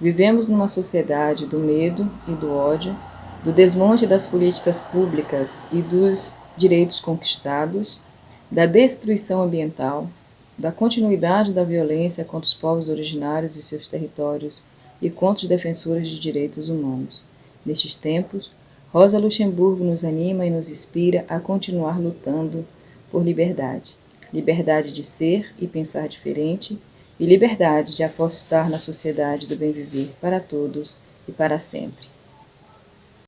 Vivemos numa sociedade do medo e do ódio, do desmonte das políticas públicas e dos direitos conquistados, da destruição ambiental, da continuidade da violência contra os povos originários e seus territórios e contra os defensores de direitos humanos. Nestes tempos, Rosa Luxemburgo nos anima e nos inspira a continuar lutando por liberdade. Liberdade de ser e pensar diferente e liberdade de apostar na sociedade do bem viver para todos e para sempre.